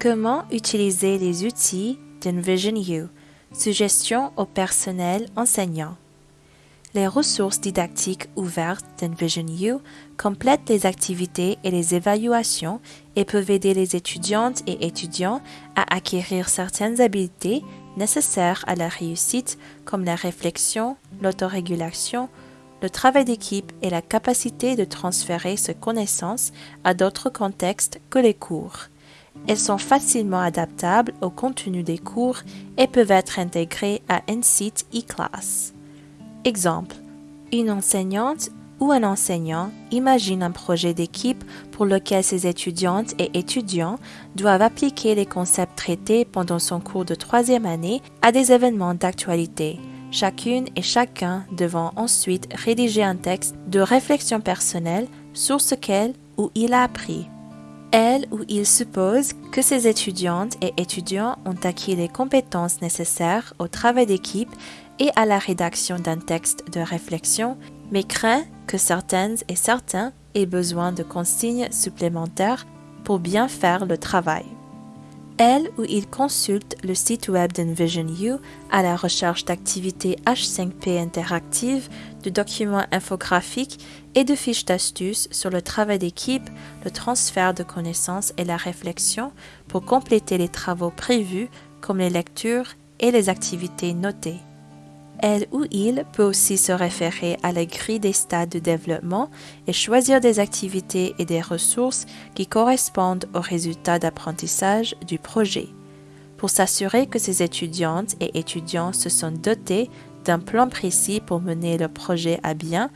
Comment utiliser les outils d'Envision You Suggestions au personnel enseignant. Les ressources didactiques ouvertes d'Envision You complètent les activités et les évaluations et peuvent aider les étudiantes et étudiants à acquérir certaines habiletés nécessaires à la réussite comme la réflexion, l'autorégulation, le travail d'équipe et la capacité de transférer ces connaissances à d'autres contextes que les cours. Elles sont facilement adaptables au contenu des cours et peuvent être intégrées à un site e-class. Exemple. Une enseignante ou un enseignant imagine un projet d'équipe pour lequel ses étudiantes et étudiants doivent appliquer les concepts traités pendant son cours de troisième année à des événements d'actualité, chacune et chacun devant ensuite rédiger un texte de réflexion personnelle sur ce qu'elle ou il a appris. Elle ou il suppose que ses étudiantes et étudiants ont acquis les compétences nécessaires au travail d'équipe et à la rédaction d'un texte de réflexion, mais craint que certaines et certains aient besoin de consignes supplémentaires pour bien faire le travail. Elle ou il consulte le site web d'Envision You à la recherche d'activités H5P interactives, de documents infographiques et de fiches d'astuces sur le travail d'équipe, le transfert de connaissances et la réflexion pour compléter les travaux prévus comme les lectures et les activités notées. Elle ou il peut aussi se référer à la grille des stades de développement et choisir des activités et des ressources qui correspondent aux résultats d'apprentissage du projet. Pour s'assurer que ces étudiantes et étudiants se sont dotés d'un plan précis pour mener le projet à bien,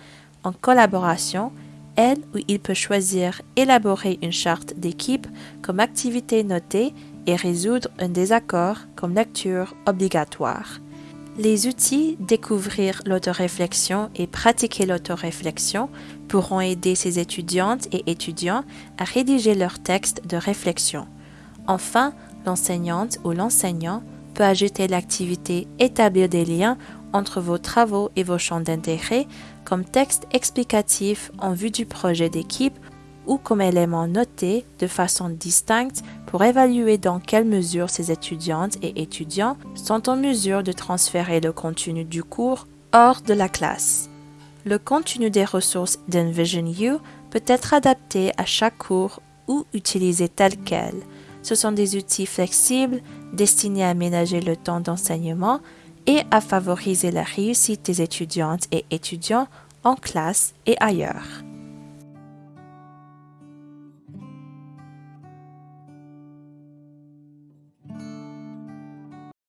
en collaboration, elle ou il peut choisir élaborer une charte d'équipe comme activité notée et résoudre un désaccord comme lecture obligatoire. Les outils Découvrir l'autoréflexion et Pratiquer l'autoréflexion pourront aider ces étudiantes et étudiants à rédiger leur texte de réflexion. Enfin, l'enseignante ou l'enseignant peut ajouter l'activité Établir des liens entre vos travaux et vos champs d'intérêt comme texte explicatif en vue du projet d'équipe ou comme élément noté de façon distincte pour évaluer dans quelle mesure ces étudiantes et étudiants sont en mesure de transférer le contenu du cours hors de la classe. Le contenu des ressources d'Envision peut être adapté à chaque cours ou utilisé tel quel. Ce sont des outils flexibles destinés à aménager le temps d'enseignement et à favoriser la réussite des étudiantes et étudiants en classe et ailleurs.